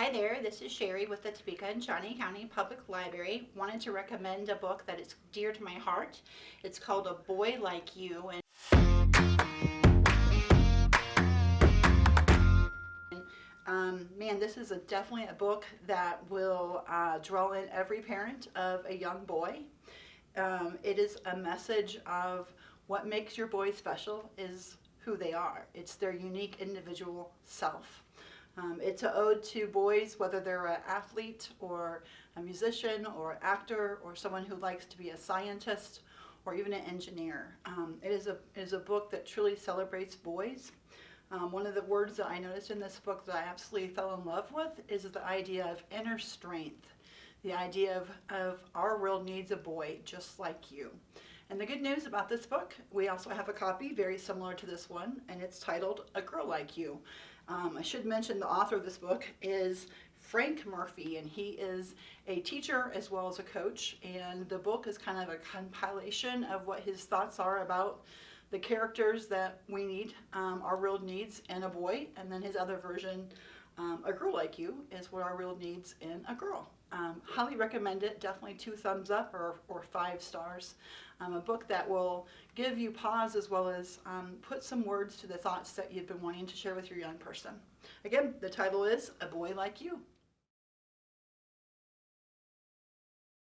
Hi there, this is Sherry with the Topeka and Shawnee County Public Library. Wanted to recommend a book that is dear to my heart. It's called A Boy Like You. And um, man, this is a, definitely a book that will uh, draw in every parent of a young boy. Um, it is a message of what makes your boy special is who they are. It's their unique individual self. Um, it's an ode to boys, whether they're an athlete or a musician or an actor or someone who likes to be a scientist or even an engineer. Um, it, is a, it is a book that truly celebrates boys. Um, one of the words that I noticed in this book that I absolutely fell in love with is the idea of inner strength. The idea of, of our world needs a boy just like you. And the good news about this book, we also have a copy very similar to this one, and it's titled A Girl Like You. Um, I should mention the author of this book is Frank Murphy, and he is a teacher as well as a coach, and the book is kind of a compilation of what his thoughts are about the characters that we need, um, our real needs and a boy, and then his other version, um, A Girl Like You, is what our real needs in a girl. Um, highly recommend it, definitely two thumbs up or, or five stars. Um, a book that will give you pause as well as um, put some words to the thoughts that you've been wanting to share with your young person. Again, the title is A Boy Like You.